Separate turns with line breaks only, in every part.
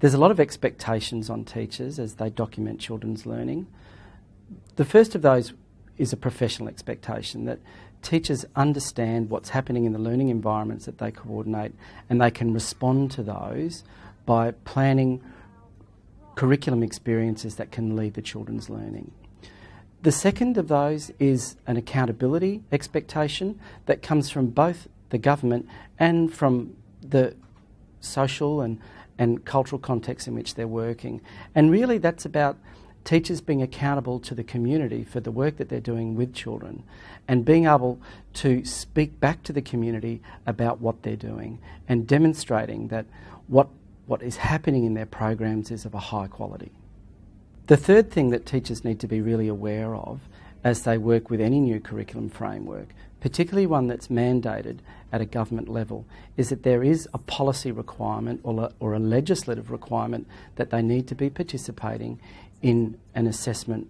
There's a lot of expectations on teachers as they document children's learning. The first of those is a professional expectation that teachers understand what's happening in the learning environments that they coordinate and they can respond to those by planning curriculum experiences that can lead the children's learning. The second of those is an accountability expectation that comes from both the government and from the social and, and cultural context in which they're working. And really, that's about teachers being accountable to the community for the work that they're doing with children and being able to speak back to the community about what they're doing and demonstrating that what, what is happening in their programs is of a high quality. The third thing that teachers need to be really aware of as they work with any new curriculum framework, particularly one that's mandated at a government level, is that there is a policy requirement or a, or a legislative requirement that they need to be participating in an assessment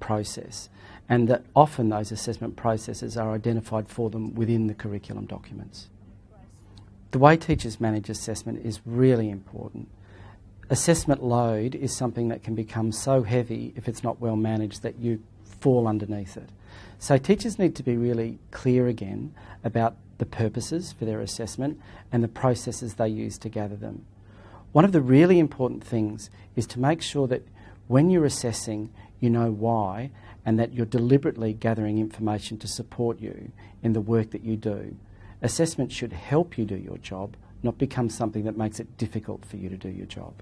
process and that often those assessment processes are identified for them within the curriculum documents. The way teachers manage assessment is really important assessment load is something that can become so heavy if it's not well managed that you fall underneath it. So teachers need to be really clear again about the purposes for their assessment and the processes they use to gather them. One of the really important things is to make sure that when you're assessing, you know why and that you're deliberately gathering information to support you in the work that you do. Assessment should help you do your job, not become something that makes it difficult for you to do your job.